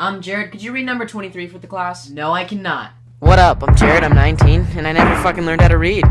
I'm Jared, could you read number 23 for the class? No, I cannot. What up? I'm Jared, I'm 19, and I never fucking learned how to read.